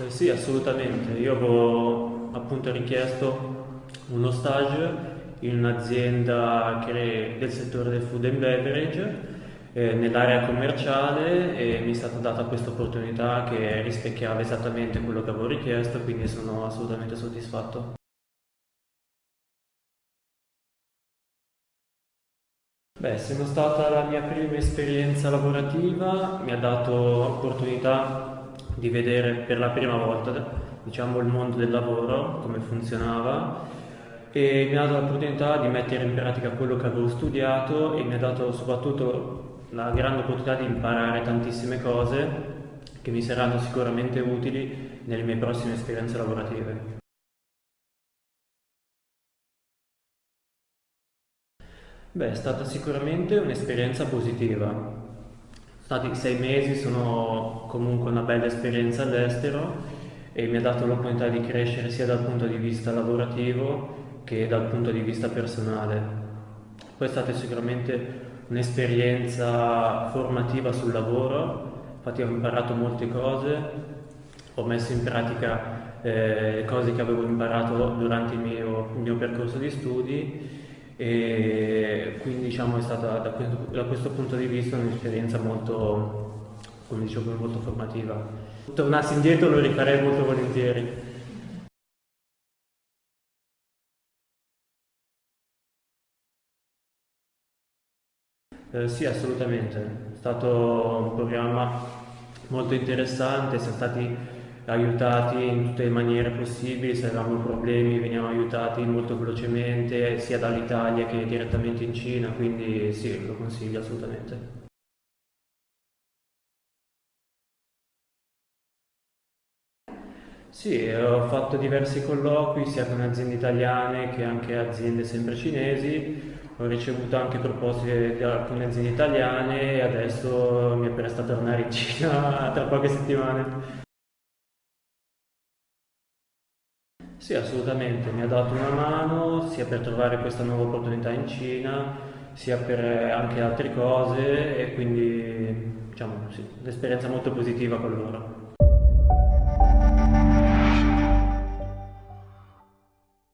Eh, sì, assolutamente. Io avevo appunto richiesto uno stage in un'azienda del settore del food and beverage eh, nell'area commerciale e mi è stata data questa opportunità che rispecchiava esattamente quello che avevo richiesto, quindi sono assolutamente soddisfatto. Beh, essendo stata la mia prima esperienza lavorativa, mi ha dato l'opportunità di vedere per la prima volta, diciamo, il mondo del lavoro, come funzionava e mi ha dato l'opportunità di mettere in pratica quello che avevo studiato e mi ha dato soprattutto la grande opportunità di imparare tantissime cose che mi saranno sicuramente utili nelle mie prossime esperienze lavorative. Beh, è stata sicuramente un'esperienza positiva. Stati sei mesi, sono comunque una bella esperienza all'estero e mi ha dato l'opportunità di crescere sia dal punto di vista lavorativo che dal punto di vista personale. Poi è stata sicuramente un'esperienza formativa sul lavoro, infatti ho imparato molte cose, ho messo in pratica eh, cose che avevo imparato durante il mio, il mio percorso di studi e quindi diciamo è stata da questo, da questo punto di vista un'esperienza molto, come dicevo, molto formativa. Tornassi indietro lo rifarei molto volentieri. Eh, sì, assolutamente. È stato un programma molto interessante, siamo stati aiutati in tutte le maniere possibili, se avevamo problemi veniamo aiutati molto velocemente sia dall'Italia che direttamente in Cina, quindi sì, lo consiglio assolutamente. Sì, ho fatto diversi colloqui sia con aziende italiane che anche aziende sempre cinesi, ho ricevuto anche proposte da alcune aziende italiane e adesso mi è presta tornare in Cina tra poche settimane. Sì, assolutamente, mi ha dato una mano sia per trovare questa nuova opportunità in Cina, sia per anche altre cose e quindi diciamo sì, un'esperienza molto positiva con loro.